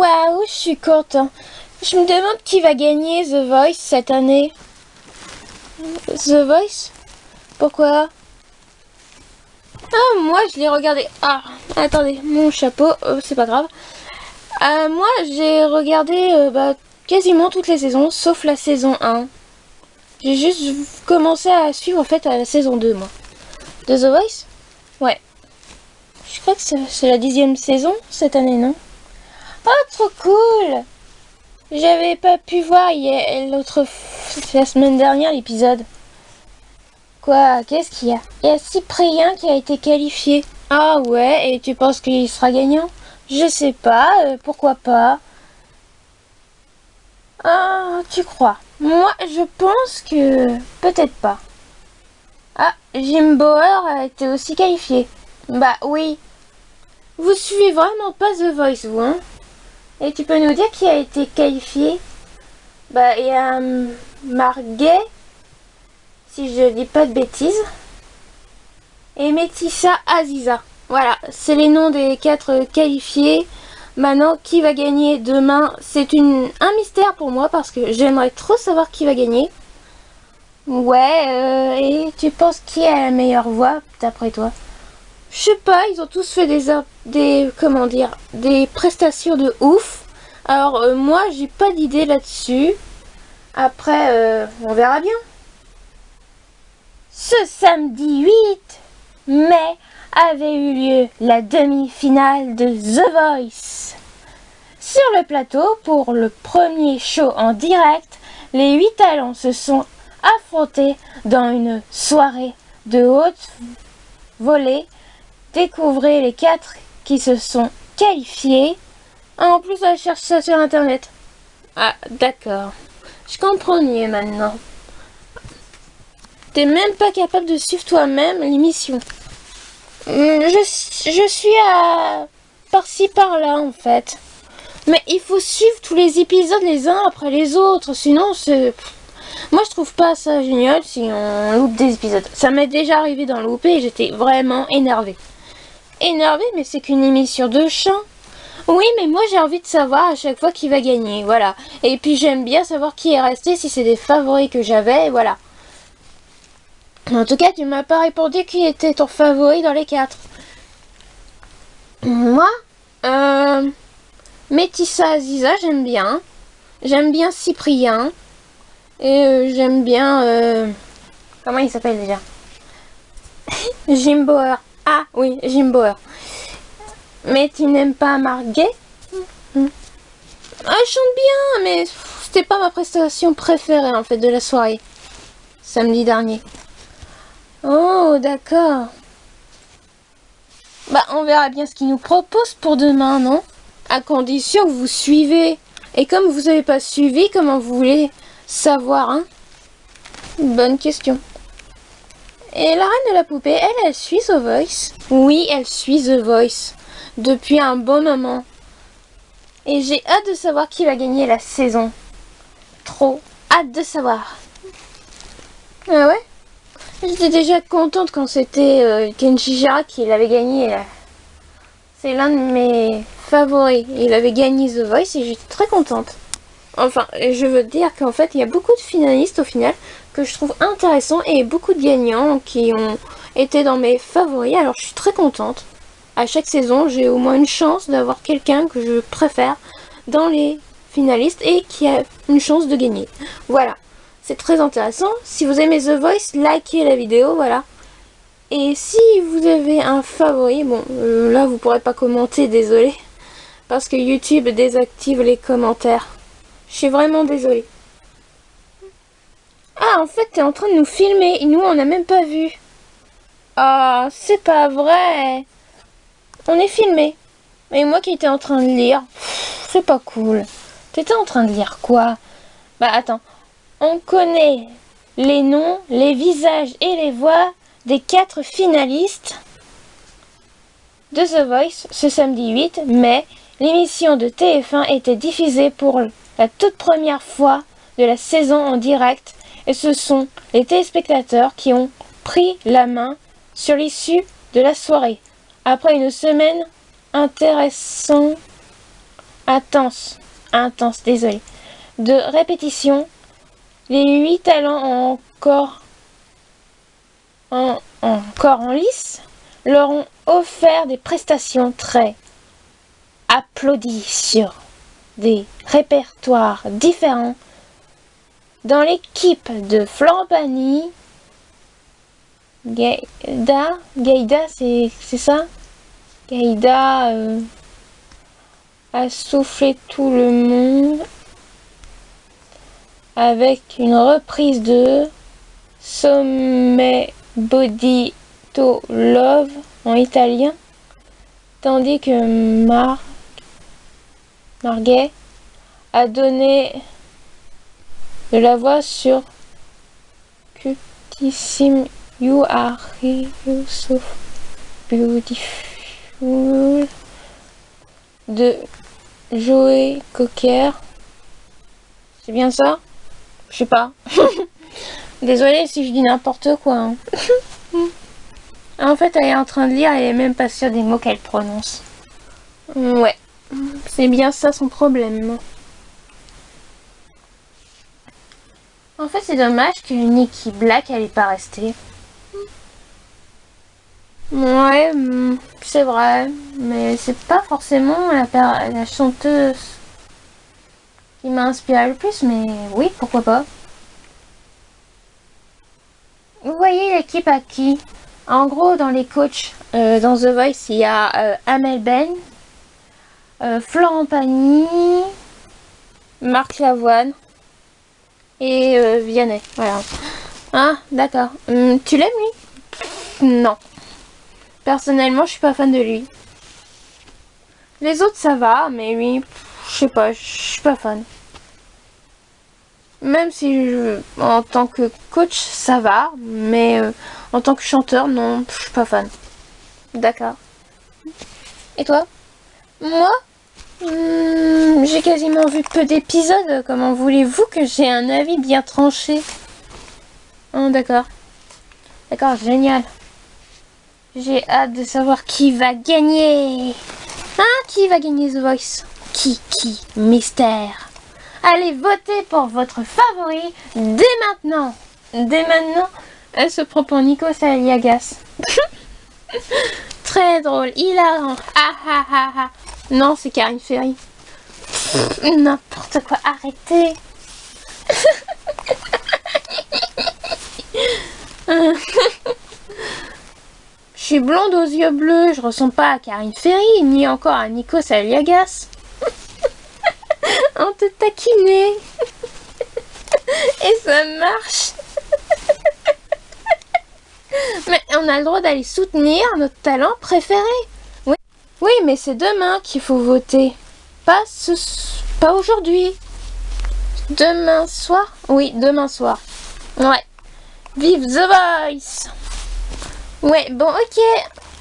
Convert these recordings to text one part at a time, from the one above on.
Waouh, je suis content. Je me demande qui va gagner The Voice cette année. The Voice? Pourquoi? Ah, moi je l'ai regardé. Ah, attendez, mon chapeau, euh, c'est pas grave. Euh, moi j'ai regardé euh, bah, quasiment toutes les saisons, sauf la saison 1. J'ai juste commencé à suivre en fait à la saison 2, moi. De The Voice? Ouais. Je crois que c'est la dixième saison cette année, non? Oh, trop cool J'avais pas pu voir l'autre la semaine dernière l'épisode. Quoi Qu'est-ce qu'il y a? Il y a Cyprien qui a été qualifié. Ah ouais, et tu penses qu'il sera gagnant? Je sais pas, euh, pourquoi pas Ah, tu crois? Moi, je pense que... Peut-être pas. Ah, Jim Bauer a été aussi qualifié. Bah oui. Vous suivez vraiment pas The Voice, vous, hein? Et tu peux nous dire qui a été qualifié? Bah, il y a hum, Marguet, si je dis pas de bêtises, et Métissa Aziza. Voilà, c'est les noms des quatre qualifiés. Maintenant, qui va gagner demain? C'est un mystère pour moi parce que j'aimerais trop savoir qui va gagner. Ouais, euh, et tu penses qui a la meilleure voix d'après toi? Je sais pas, ils ont tous fait des, des comment dire, des prestations de ouf. Alors euh, moi, j'ai pas d'idée là-dessus. Après, euh, on verra bien. Ce samedi 8 mai avait eu lieu la demi-finale de The Voice. Sur le plateau, pour le premier show en direct, les huit talents se sont affrontés dans une soirée de haute volée Découvrez les quatre qui se sont qualifiés. en plus, elle cherche ça sur internet. Ah, d'accord. Je comprends mieux maintenant. T'es même pas capable de suivre toi-même l'émission. Hmm, je, je suis à par-ci par-là en fait. Mais il faut suivre tous les épisodes les uns après les autres, sinon c'est... Moi je trouve pas ça génial si on loupe des épisodes. Ça m'est déjà arrivé d'en louper et j'étais vraiment énervée énervé, mais c'est qu'une émission de chant. Oui, mais moi j'ai envie de savoir à chaque fois qui va gagner, voilà. Et puis j'aime bien savoir qui est resté, si c'est des favoris que j'avais, voilà. En tout cas, tu m'as pas répondu qui était ton favori dans les quatre. Moi, euh, Métissa Aziza, j'aime bien. J'aime bien Cyprien. Et euh, j'aime bien... Euh, comment il s'appelle déjà? Jim Bauer. Ah oui, Jim Bauer. Mais tu n'aimes pas Marguet hmm. Ah, elle chante bien, mais c'était pas ma prestation préférée en fait de la soirée. Samedi dernier. Oh, d'accord. Bah, on verra bien ce qu'il nous propose pour demain, non? À condition que vous suivez. Et comme vous n'avez pas suivi, comment vous voulez savoir, hein? Bonne question. Et la reine de la poupée, elle, elle suit The Voice Oui, elle suit The Voice. Depuis un bon moment. Et j'ai hâte de savoir qui va gagner la saison. Trop hâte de savoir. Ah ouais? J'étais déjà contente quand c'était euh, Kenji Jira qui l'avait gagné. C'est l'un de mes favoris. Il avait gagné The Voice et j'étais très contente. Enfin, je veux dire qu'en fait, il y a beaucoup de finalistes au final que je trouve intéressants et beaucoup de gagnants qui ont été dans mes favoris. Alors, je suis très contente. À chaque saison, j'ai au moins une chance d'avoir quelqu'un que je préfère dans les finalistes et qui a une chance de gagner. Voilà, c'est très intéressant. Si vous aimez The Voice, likez la vidéo, voilà. Et si vous avez un favori, bon, euh, là vous pourrez pas commenter, désolé. Parce que YouTube désactive les commentaires. Je suis vraiment désolée. Ah, en fait, t'es en train de nous filmer. Nous, on n'a même pas vu. Ah, c'est pas vrai. On est filmé. Et moi qui étais en train de lire. C'est pas cool. T'étais en train de lire quoi? Bah, attends. On connaît les noms, les visages et les voix des quatre finalistes de The Voice ce samedi 8 mai. L'émission de TF1 était diffusée pour la toute première fois de la saison en direct et ce sont les téléspectateurs qui ont pris la main sur l'issue de la soirée. Après une semaine intéressante, intense, intense, désolé, de répétition, les huit talents encore en, encore en lice leur ont offert des prestations très applaudies des répertoires différents. Dans l'équipe de Pagny, Gaïda, Gaïda c'est ça? Gaïda euh, a soufflé tout le monde avec une reprise de Sommet Body to Love en italien, tandis que Mar Marguet a donné de la voix sur Cutissime You Are So Beautiful de Joey Cocker. C'est bien ça? Je sais pas. Désolée si je dis n'importe quoi. Hein. en fait, elle est en train de lire, elle est même pas sûre des mots qu'elle prononce. Ouais, c'est bien ça son problème. En fait, c'est dommage que Nikki Black, elle pas restée. Ouais, mm, c'est vrai, mais c'est pas forcément la, la chanteuse qui m'a inspiré le plus, mais oui, pourquoi pas. Vous voyez l'équipe à qui? En gros, dans les coachs, euh, dans The Voice, il y a euh, Amel Ben, euh, Florent Pagny, Marc Lavoine et Vianney. Voilà. Ah, d'accord. Hum, tu l'aimes, lui? Non. Personnellement, je suis pas fan de lui. Les autres, ça va, mais lui, je sais pas, je suis pas fan. Même si en tant que coach, ça va, mais euh, en tant que chanteur, non, je suis pas fan. D'accord. Et toi? Moi hmm, J'ai quasiment vu peu d'épisodes. Comment voulez-vous que j'ai un avis bien tranché? Oh, D'accord. D'accord, génial. J'ai hâte de savoir qui va gagner. Hein Qui va gagner The Voice? Qui Qui? Mystère Allez voter pour votre favori dès maintenant. Dès maintenant, elle se prend pour Nico Saliagas. Très drôle, hilarant. Ah ah ah ah. Non, c'est Karine Ferry. N'importe quoi, arrêtez. Je suis blonde aux yeux bleus, je ressemble pas à Karine Ferry, ni encore à Nico Saliagas. On te taquinait. Et ça marche. Mais on a le droit d'aller soutenir notre talent préféré. Oui, mais c'est demain qu'il faut voter. Pas, pas aujourd'hui. Demain soir? Oui, demain soir. Ouais. Vive The Voice Ouais, bon, ok.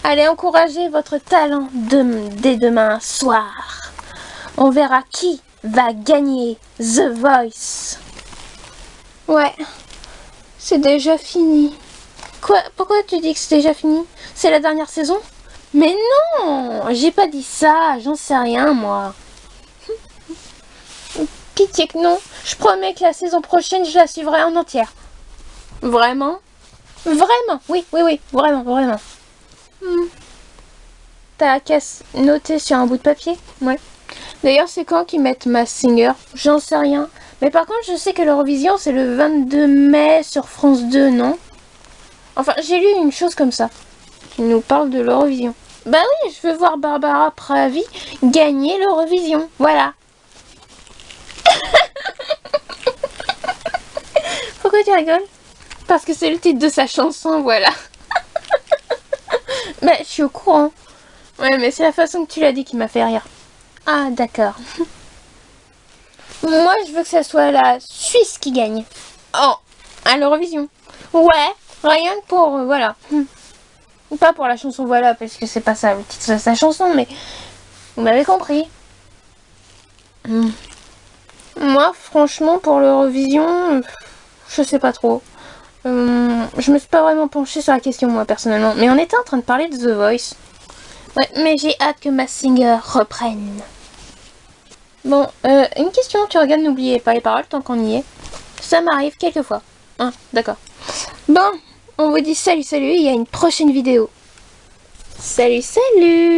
Allez encourager votre talent dès demain soir. On verra qui va gagner The Voice. Ouais, c'est déjà fini. Quoi Pourquoi tu dis que c'est déjà fini? C'est la dernière saison? Mais non J'ai pas dit ça, j'en sais rien moi. Pitié que non. Je promets que la saison prochaine, je la suivrai en entière. Vraiment? Vraiment Oui, oui, oui, vraiment, vraiment. Hmm. T'as qu'à noter sur un bout de papier? Ouais. D'ailleurs, c'est quand qu'ils mettent ma Singer? J'en sais rien. Mais par contre, je sais que l'Eurovision, c'est le 22 mai sur France 2, non? Enfin, j'ai lu une chose comme ça. Nous parle de l'Eurovision. Bah oui, je veux voir Barbara Pravi gagner l'Eurovision. Voilà. Pourquoi tu rigoles? Parce que c'est le titre de sa chanson, voilà. Mais je suis au courant. Ouais, mais c'est la façon que tu l'as dit qui m'a fait rire. Ah, d'accord. Moi, je veux que ce soit la Suisse qui gagne. Oh, à l'Eurovision. Ouais, rien que pour... Euh, voilà. Pas pour la chanson Voilà, parce que c'est pas ça le titre de sa chanson, mais... Vous m'avez compris. Hmm. Moi, franchement, pour l'Eurovision, je sais pas trop. Euh, je me suis pas vraiment penchée sur la question, moi, personnellement. Mais on était en train de parler de The Voice. Ouais, mais j'ai hâte que ma singer reprenne. Bon, euh, une question, tu regardes, n'oubliez pas les paroles tant qu'on y est. Ça m'arrive quelquefois. Hein, d'accord. Bon, on vous dit salut, salut, y a une prochaine vidéo. Salut, salut